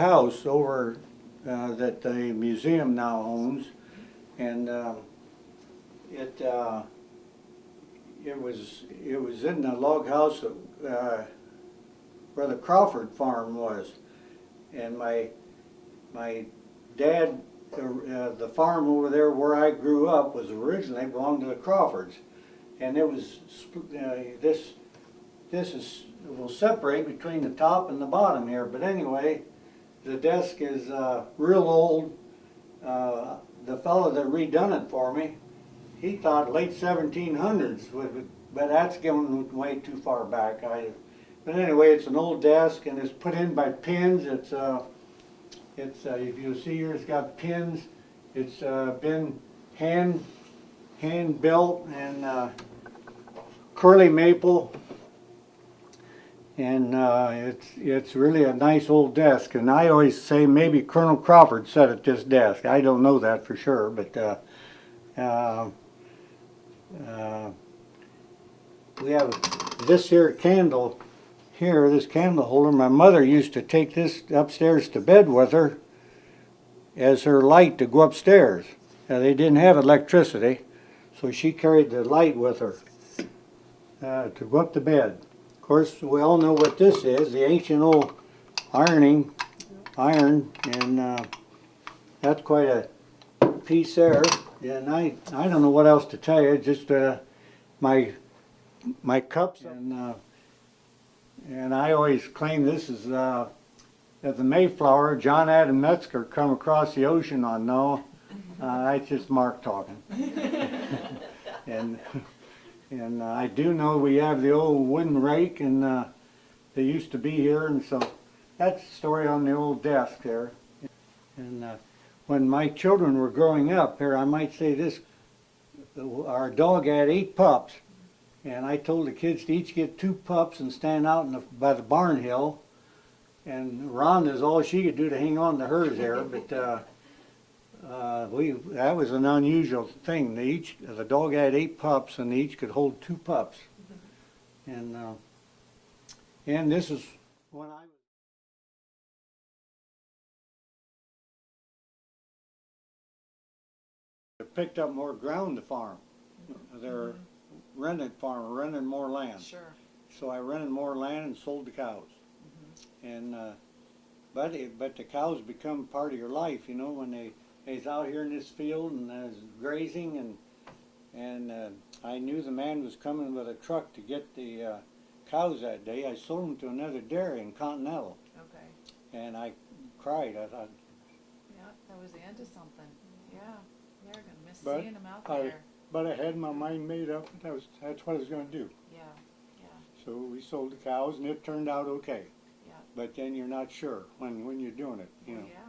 house over, uh, that the museum now owns. And, um, it, uh, it was, it was in the log house, uh, where the Crawford farm was. And my, my dad, uh, the farm over there where I grew up was originally belonged to the Crawfords. And it was, uh, this, this is, will separate between the top and the bottom here, but anyway, the desk is, uh, real old. Uh, the fellow that redone it for me, he thought late seventeen hundreds, but that's going way too far back. I, but anyway, it's an old desk and it's put in by pins. It's, uh, it's, uh, if you see here, it's got pins. It's, uh, been hand, hand built and, uh, curly maple. And, uh, it's, it's really a nice old desk. And I always say maybe Colonel Crawford sat at this desk. I don't know that for sure, but, uh, uh, uh, we have this here candle here, this candle holder. My mother used to take this upstairs to bed with her as her light to go upstairs. Now, they didn't have electricity, so she carried the light with her uh, to go up to bed. Course, we all know what this is, the ancient old ironing, iron, and uh, that's quite a piece there. And I, I don't know what else to tell you, just uh, my, my cups and, uh, and I always claim this is, uh, at the Mayflower, John Adam Metzger come across the ocean on no, uh, that's just Mark talking. And, and uh, I do know we have the old wooden rake and, uh, they used to be here and so that's the story on the old desk there. And, uh, when my children were growing up here, I might say this, our dog had eight pups. And I told the kids to each get two pups and stand out in the, by the barn hill. And Rhonda's all she could do to hang on to hers there, but, uh, we, that was an unusual thing. They each, the dog had eight pups and they each could hold two pups. And, uh, and this is when I was They picked up more ground to farm. They're rented farm, rented more land. Sure. So I rented more land and sold the cows. And, uh, but it, but the cows become part of your life, you know, when they, they's out here in this field and there's grazing and, and, uh, I knew the man was coming with a truck to get the, uh, cows that day. I sold them to another dairy in Continental Okay. and I cried. I thought, Yeah, that was the end of something. Yeah, they're gonna miss But seeing them out I- there. but I had my mind made up. That was, that's what I was gonna do. Yeah, yeah, So we sold the cows and it turned out okay. yeah. But then you're not sure when, when you're doing it, you know. Yeah,